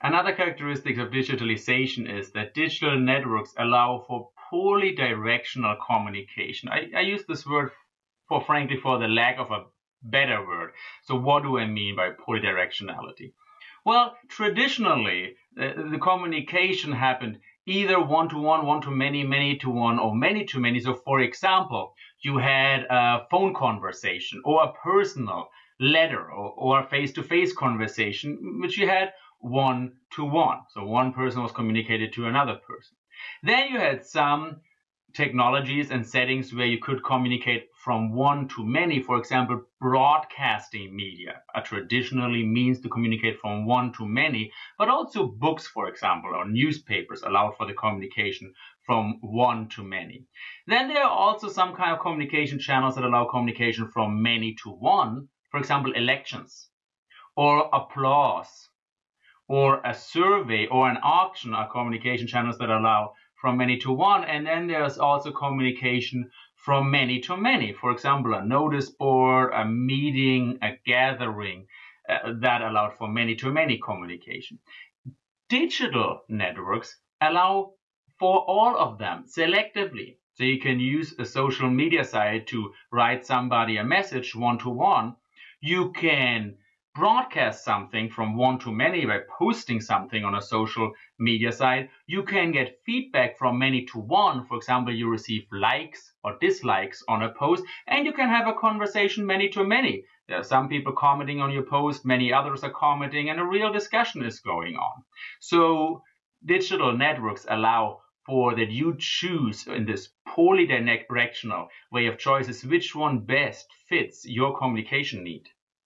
Another characteristic of digitalization is that digital networks allow for polydirectional communication. I, I use this word for frankly for the lack of a better word. So what do I mean by polydirectionality? Well, traditionally, uh, the communication happened either one to one, one to many, many to one, or many to many. So, for example, you had a phone conversation or a personal letter or, a face to face conversation, which you had one to one. So, one person was communicated to another person. Then you had some technologies and settings where you could communicate from one to many. For example, broadcasting media a traditionally means to communicate from one to many, but also books, for example, or newspapers allow for the communication from one to many. Then there are also some kind of communication channels that allow communication from many to one. For example, elections or applause or a survey or an auction are communication channels that allow from many to one. And then there's also communication from many to many. For example, a notice board, a meeting, a gathering uh, that allowed for many to many communication. Digital networks allow for all of them selectively. So you can use a social media site to write somebody a message one to one. You can broadcast something from one to many by posting something on a social media site, you can get feedback from many to one. For example, you receive likes or dislikes on a post, and you can have a conversation many to many. There are some people commenting on your post, many others are commenting, and a real discussion is going on. So, digital networks allow for that you choose in this polydirectional way of choices which one best fits your communication need.